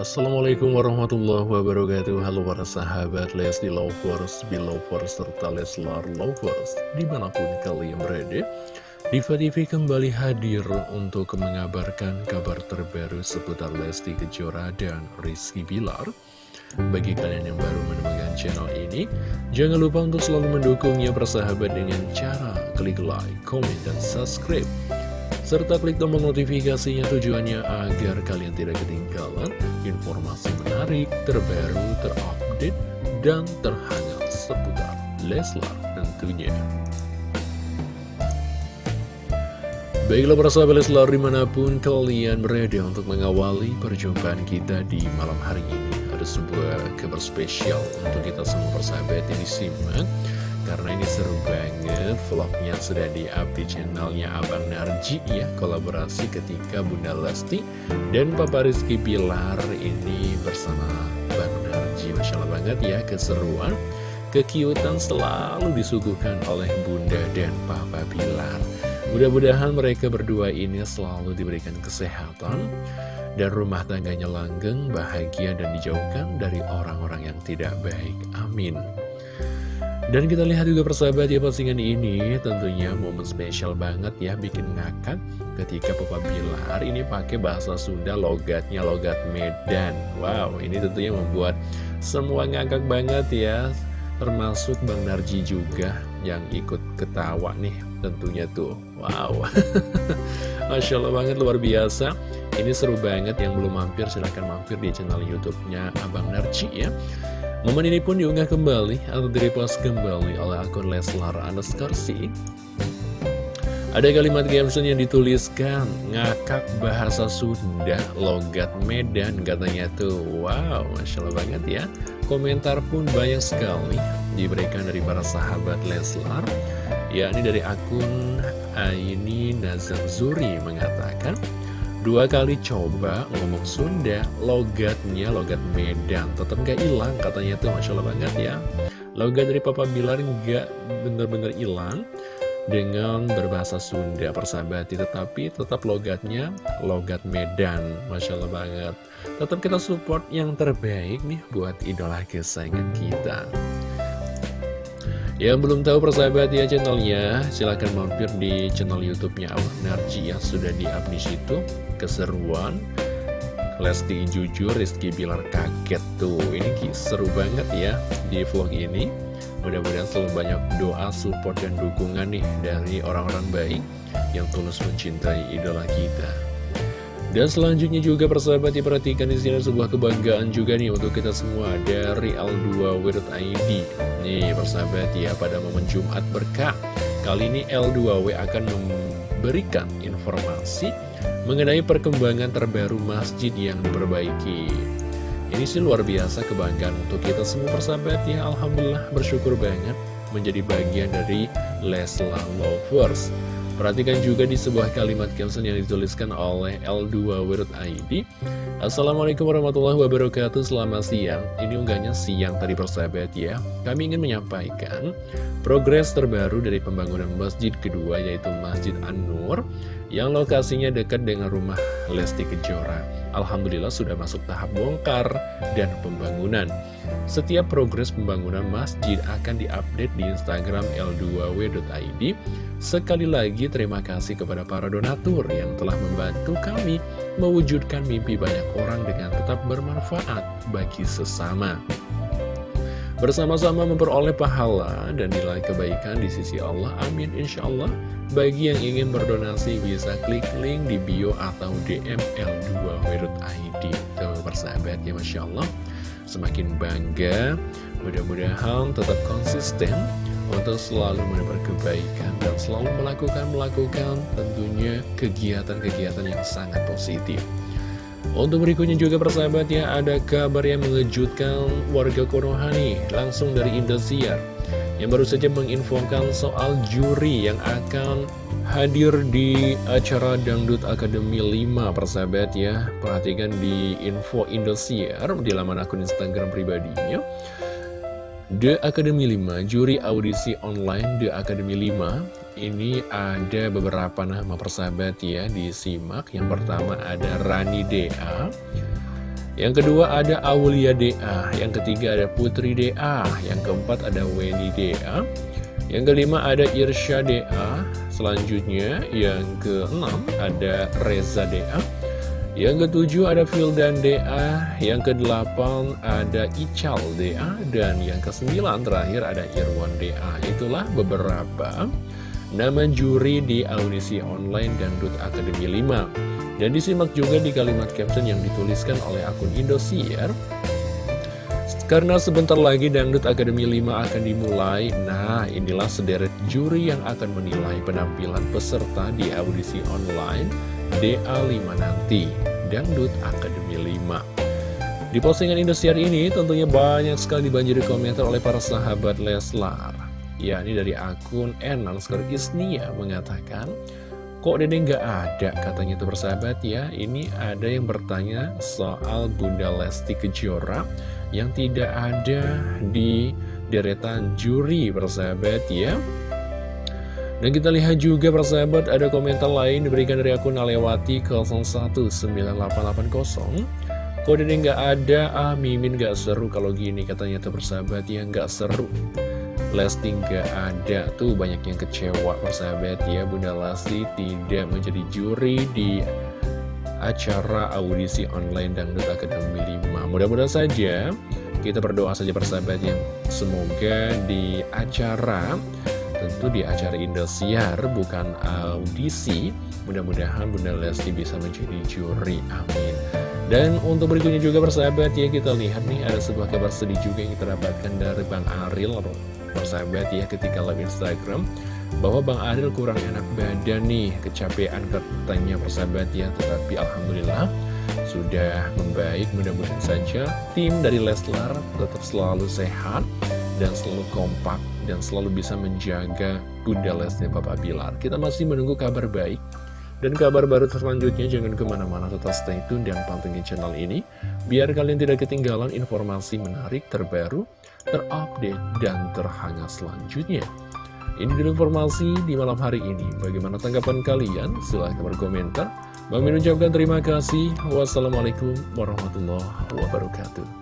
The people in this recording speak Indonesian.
Assalamualaikum warahmatullahi wabarakatuh Halo para sahabat Lesti Lovers, Belovers, serta Leslar Lovers Di mana pun kalian berada Diva TV kembali hadir untuk mengabarkan kabar terbaru seputar Lesti Kejora dan Rizky Bilar bagi kalian yang baru menemukan channel ini, jangan lupa untuk selalu mendukungnya bersahabat dengan cara klik like, comment, dan subscribe. Serta klik tombol notifikasinya tujuannya agar kalian tidak ketinggalan informasi menarik, terbaru, terupdate, dan terhangat seputar Leslar tentunya. Baiklah para sahabat Leslar di mana pun kalian berada untuk mengawali perjumpaan kita di malam hari ini ada sebuah kabar spesial untuk kita semua persahabat yang disimak Karena ini seru banget vlognya sudah di-up di channelnya Abang Narji ya Kolaborasi ketika Bunda Lesti dan Papa Rizky Bilar ini bersama Bang Narji Masya Allah banget ya keseruan Kekiutan selalu disuguhkan oleh Bunda dan Papa Bilar Mudah-mudahan mereka berdua ini selalu diberikan kesehatan dan rumah tangganya langgeng, bahagia, dan dijauhkan dari orang-orang yang tidak baik. Amin. Dan kita lihat juga persahabat ya postingan ini tentunya momen spesial banget ya bikin ngakak ketika Papa Bilar ini pakai bahasa Sunda logatnya logat Medan. Wow, ini tentunya membuat semua ngakak banget ya. Termasuk Bang Narji juga yang ikut ketawa nih tentunya tuh. Wow. Masya Allah banget luar biasa. Ini seru banget yang belum mampir silahkan mampir di channel YouTube-nya Abang Narci ya. Momen ini pun diunggah kembali atau direpost kembali oleh akun Leslar Anaskarsi. Ada kalimat caption yang dituliskan ngakak bahasa Sunda logat Medan katanya tuh. Wow, masya Allah banget ya. Komentar pun banyak sekali diberikan dari para sahabat Leslar. Ya, ini dari akun Aini Nazar Zuri mengatakan. Dua kali coba ngomong Sunda, logatnya logat Medan, tetap gak hilang katanya tuh, Masya Allah banget ya. Logat dari Papa Bilar gak bener-bener hilang dengan berbahasa Sunda persahabati, tetapi tetap logatnya logat Medan, Masya Allah banget. Tetap kita support yang terbaik nih buat idola kesayangan kita. Yang belum tahu persahabat ya channelnya, silahkan mampir di channel YouTube-nya Allah Narji yang sudah di-up di situ. Keseruan, Lesti jujur, Rizky Bilar kaget tuh. Ini seru banget ya di vlog ini. Mudah-mudahan selalu banyak doa, support, dan dukungan nih dari orang-orang baik yang tulus mencintai idola kita. Dan selanjutnya juga persahabat diperhatikan di sini sebuah kebanggaan juga nih untuk kita semua dari L2W.id. Nih persahabat ya pada momen Jumat berkah. Kali ini L2W akan memberikan informasi mengenai perkembangan terbaru masjid yang diperbaiki. Ini sih luar biasa kebanggaan untuk kita semua persahabat ya. Alhamdulillah bersyukur banget menjadi bagian dari Leslar Lovers. Perhatikan juga di sebuah kalimat caption yang dituliskan oleh L2W.id Assalamualaikum warahmatullahi wabarakatuh. Selamat siang. Ini unggahnya siang tadi persahabat ya. Kami ingin menyampaikan Progres terbaru dari pembangunan masjid kedua Yaitu Masjid An-Nur Yang lokasinya dekat dengan rumah Lesti Kejora Alhamdulillah sudah masuk tahap bongkar dan pembangunan. Setiap progres pembangunan masjid akan diupdate di Instagram l2w.id. Sekali lagi terima kasih kepada para donatur yang telah membantu kami mewujudkan mimpi banyak orang dengan tetap bermanfaat bagi sesama. Bersama-sama memperoleh pahala dan nilai kebaikan di sisi Allah. Amin insya Allah. Bagi yang ingin berdonasi bisa klik link di bio atau DM L2W.id Tuh persahabat ya Masya Allah Semakin bangga Mudah-mudahan tetap konsisten Untuk selalu menebar kebaikan Dan selalu melakukan-melakukan tentunya kegiatan-kegiatan yang sangat positif untuk berikutnya juga persahabat ya ada kabar yang mengejutkan warga Konoha nih langsung dari Indosiar yang baru saja menginfokan soal juri yang akan hadir di acara Dangdut Akademi 5 persahabat ya perhatikan di info Indosiar di laman akun Instagram pribadinya. The Academy 5, juri audisi online The Academy 5 Ini ada beberapa nama persahabat ya disimak Yang pertama ada Rani Dea Yang kedua ada Aulia DA, yang ketiga ada Putri DA, yang keempat ada Weni DA, yang kelima ada Irsya DA, selanjutnya yang keenam ada Reza DA, yang ketujuh ada Fildan DA, yang kedelapan ada Ical DA, dan yang kesembilan terakhir ada Irwan DA. Itulah beberapa nama juri di audisi online Dangdut Akademi 5. Dan disimak juga di kalimat caption yang dituliskan oleh akun Indosiar. Karena sebentar lagi Dangdut Akademi 5 akan dimulai, nah inilah sederet juri yang akan menilai penampilan peserta di audisi online DA5 nanti, Dangdut Akademi 5. Di postingan Indosiar ini tentunya banyak sekali dibanjiri komentar oleh para sahabat Leslar yakni dari akun Enang Isnia mengatakan Kok Dede nggak ada? Katanya itu bersahabat ya. Ini ada yang bertanya soal Bunda Lesti Kejora Yang tidak ada di deretan juri bersahabat ya. Dan kita lihat juga persahabat ada komentar lain diberikan dari akun Alewati 019880 Kok Dede nggak ada, ah Mimin nggak seru kalau gini katanya tuh bersahabat ya. Nggak seru Lesti gak ada. Tuh banyak yang kecewa persahabat ya. Bunda Lesti tidak menjadi juri di acara audisi online Dangdut Akademi 5 Mudah-mudahan saja kita berdoa saja persahabat yang semoga di acara tentu di acara Indosiar bukan audisi mudah-mudahan Bunda Lesti bisa menjadi juri. Amin. Dan untuk berikutnya juga persahabat ya kita lihat nih ada sebuah kabar sedih juga yang kita dapatkan dari Bang Aril persahabat ya ketika live Instagram bahwa Bang Adil kurang enak badan nih kecapean katanya persahabat ya. Tetapi Alhamdulillah sudah membaik mudah-mudahan saja tim dari Leslar tetap selalu sehat dan selalu kompak dan selalu bisa menjaga Bunda Lesnya Bapak Bilar kita masih menunggu kabar baik dan kabar baru selanjutnya jangan ke mana-mana tetap stay tune dan pantengin channel ini Biar kalian tidak ketinggalan informasi menarik terbaru terupdate, dan terhangat selanjutnya. Ini dulu informasi di malam hari ini. Bagaimana tanggapan kalian? Silahkan berkomentar. Bang ucapkan terima kasih. Wassalamualaikum warahmatullahi wabarakatuh.